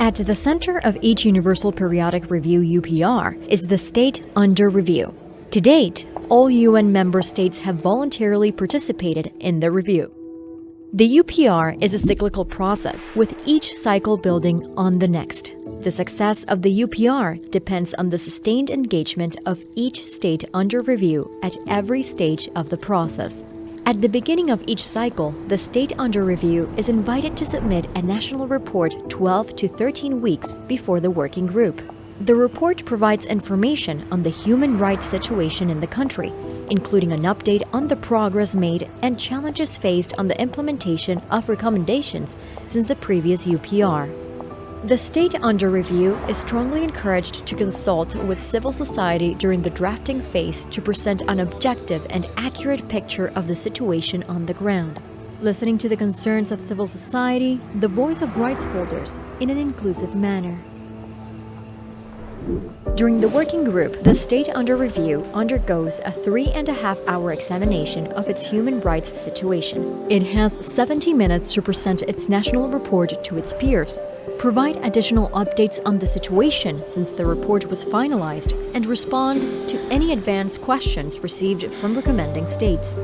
At the center of each Universal Periodic Review UPR is the state under review. To date, all UN member states have voluntarily participated in the review. The UPR is a cyclical process, with each cycle building on the next. The success of the UPR depends on the sustained engagement of each state under review at every stage of the process. At the beginning of each cycle, the state under review is invited to submit a national report 12 to 13 weeks before the working group. The report provides information on the human rights situation in the country, including an update on the progress made and challenges faced on the implementation of recommendations since the previous UPR. The state under review is strongly encouraged to consult with civil society during the drafting phase to present an objective and accurate picture of the situation on the ground. Listening to the concerns of civil society, the voice of rights holders, in an inclusive manner. During the working group, the state under review undergoes a three and a half hour examination of its human rights situation. It has 70 minutes to present its national report to its peers, provide additional updates on the situation since the report was finalized, and respond to any advanced questions received from recommending states.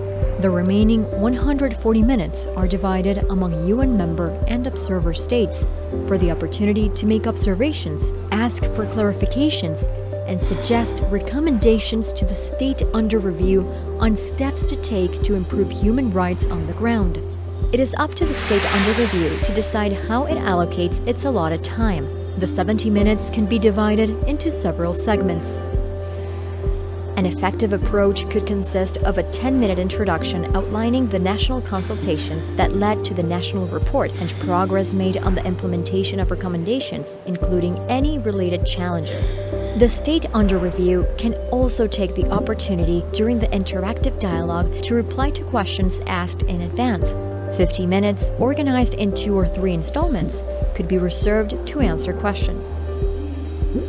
The remaining 140 minutes are divided among UN member and observer states for the opportunity to make observations, ask for clarifications, and suggest recommendations to the state under review on steps to take to improve human rights on the ground. It is up to the state under review to decide how it allocates its allotted time. The 70 minutes can be divided into several segments. An effective approach could consist of a 10-minute introduction outlining the national consultations that led to the national report and progress made on the implementation of recommendations, including any related challenges. The state under review can also take the opportunity during the interactive dialogue to reply to questions asked in advance. 50 minutes, organized in two or three installments, could be reserved to answer questions.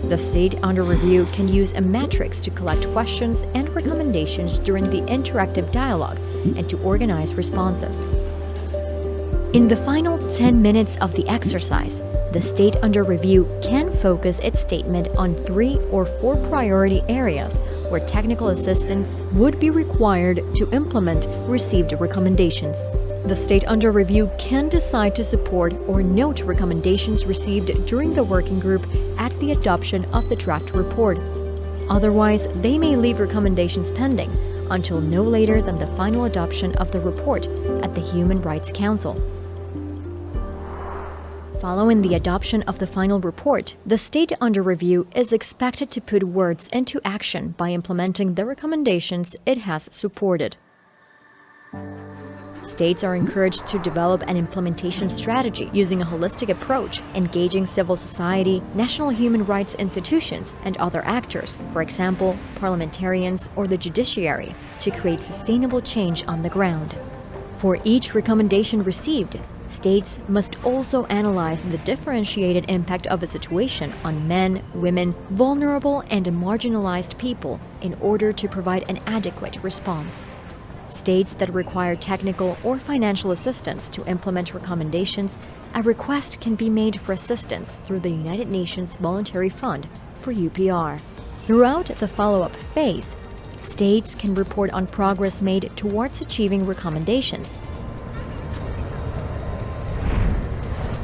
The state under review can use a matrix to collect questions and recommendations during the interactive dialogue and to organize responses. In the final 10 minutes of the exercise, the state under review can focus its statement on three or four priority areas where technical assistance would be required to implement received recommendations. The state under review can decide to support or note recommendations received during the working group at the adoption of the draft report. Otherwise, they may leave recommendations pending until no later than the final adoption of the report at the Human Rights Council. Following the adoption of the final report, the state under review is expected to put words into action by implementing the recommendations it has supported. States are encouraged to develop an implementation strategy using a holistic approach, engaging civil society, national human rights institutions, and other actors, for example, parliamentarians or the judiciary, to create sustainable change on the ground. For each recommendation received, states must also analyze the differentiated impact of a situation on men, women, vulnerable and marginalized people in order to provide an adequate response. States that require technical or financial assistance to implement recommendations, a request can be made for assistance through the United Nations Voluntary Fund for UPR. Throughout the follow-up phase, states can report on progress made towards achieving recommendations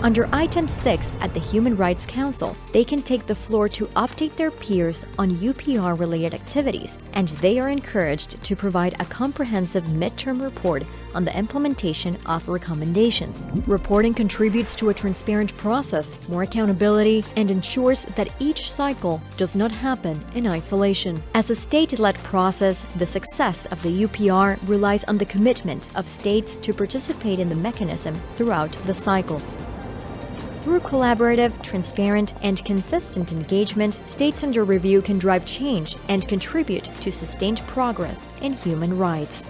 Under Item 6 at the Human Rights Council, they can take the floor to update their peers on UPR-related activities, and they are encouraged to provide a comprehensive midterm report on the implementation of recommendations. Reporting contributes to a transparent process, more accountability, and ensures that each cycle does not happen in isolation. As a state-led process, the success of the UPR relies on the commitment of states to participate in the mechanism throughout the cycle. Through collaborative, transparent, and consistent engagement, states under review can drive change and contribute to sustained progress in human rights.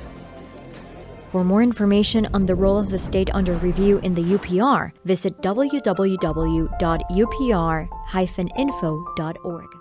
For more information on the role of the state under review in the UPR, visit www.upr-info.org.